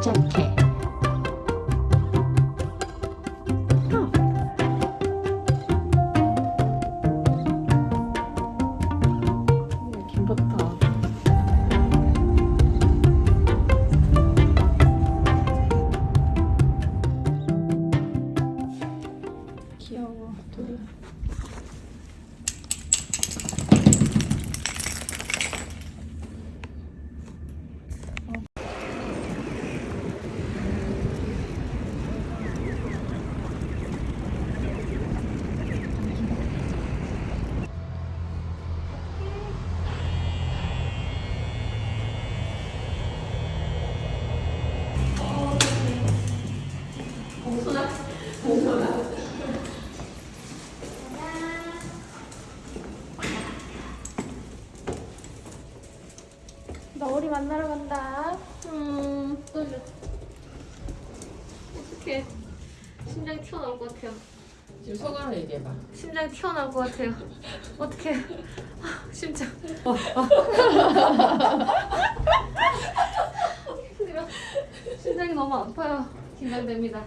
正品 어떡해. 심장이 튀어나올 것 같아요. 지금 소감을 얘기해봐. 심장이 튀어나올 것 같아요. 어떡해. 아, 심장. 어, 어. 힘들어. 심장이 너무 아파요. 긴장됩니다.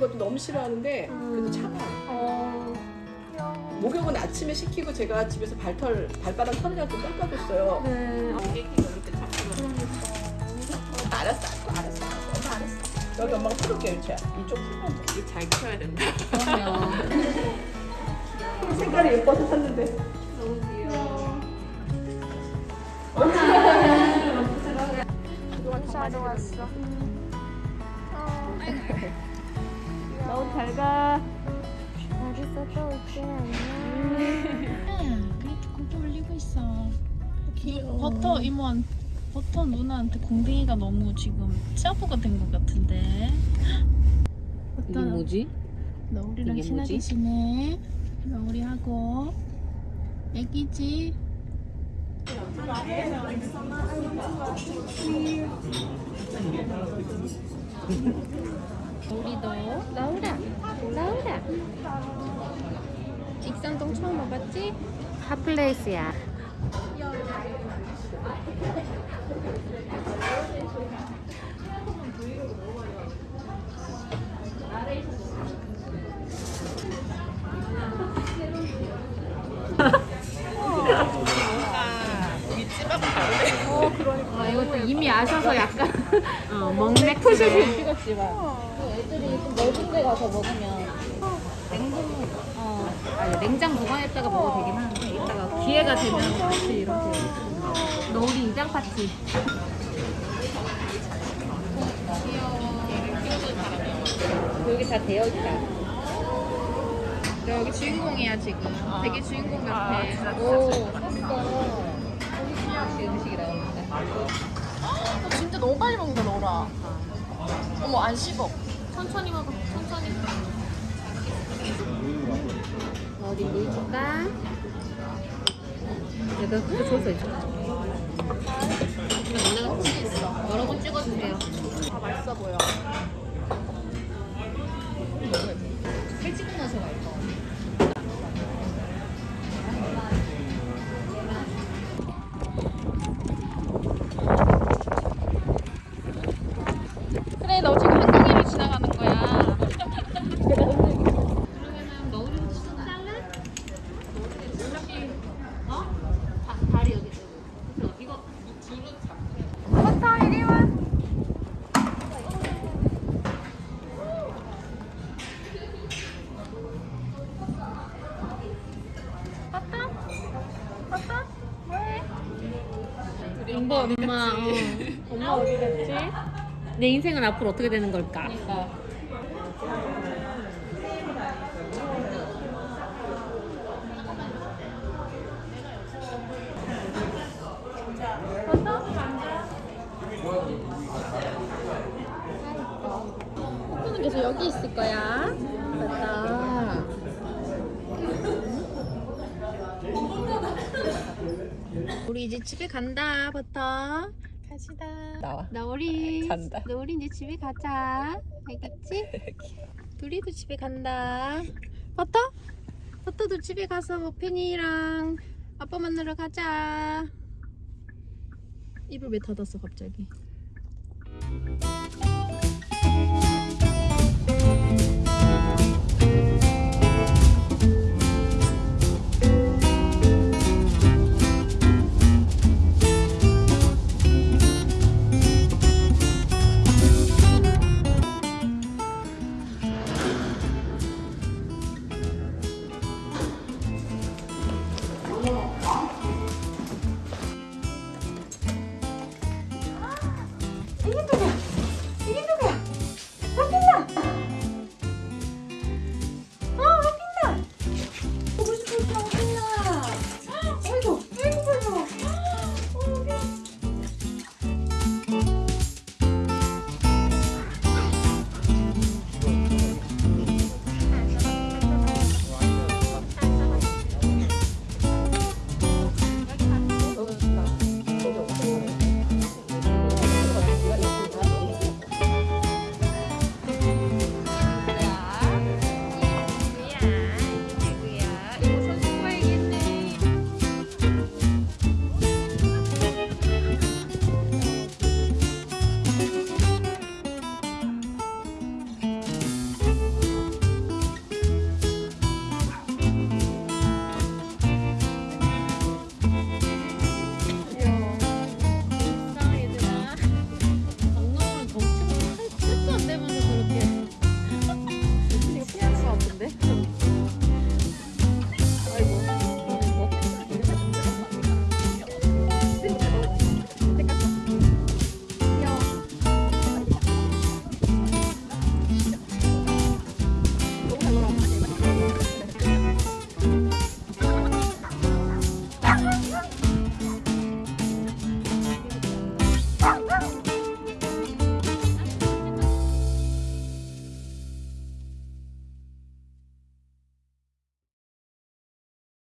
하는 것도 너무 싫어하는데 그래도 참아. 어. 목욕은 아침에 시키고 제가 집에서 발털 발바닥 털이랑 좀 깎아줬어요. 네. 알았어, 알았어, 알았어, 알았어. 여기 엄마가 풀을게 유채야. 이쪽 풀면 돼. 잘 키워야 된다. 그럼요. 색깔이 예뻐서 샀는데. 너무 귀여워. 원사로 왔어. 너무 잘 가. 잘 있었다 올게 안녕. 그래도 고기 올리고 있어. 버터 이모한 버터 누나한테 공댕이가 너무 지금 짜부가 된 것 같은데. 이게 뭐지? 너울이랑 이게 친하게 뭐지? 지내. 너울이하고 애기지. 우리도 나오라 나오라. 익산동 처음 와봤지? 핫플레이스야. 아, 이거 이미 아셔서 약간 어, 먹맥 푸시시 찍었지만. 애들이 좀 넓은 데 가서 먹으면 냉동 어 아니 냉장 보관했다가 먹어도 되긴 하는데 이따가 기회가 되면 같이 이렇게 너울이 이장 파티. 여기 다 되어 있다. 여기 주인공이야 지금. 되게 주인공 같아. 오 역시 음식이 나옵니다. 너 진짜 너무 빨리 먹는다 너라. 어머 안 씹어. 천천히 먹어. 천천히. 어디 물 줄까? 내가 그거 줘서 있어. 이거 너네가 찍었어. 여러 번 찍어주세요. 다 맛있어 보여. 엄마 엄마 어. 엄마 어디 갔지? 내 인생은 앞으로 어떻게 되는 걸까? 계속 여기 있을 거야. 맞다. 우리 이제 집에 간다 버터. 가시다. 나와. 나 우리 간다. 나 우리 이제 집에 가자. 알겠지? 둘이도 집에 간다. 버터? 버터도 집에 가서 팬이랑 아빠 만나러 가자. 입을 왜 닫았어 갑자기?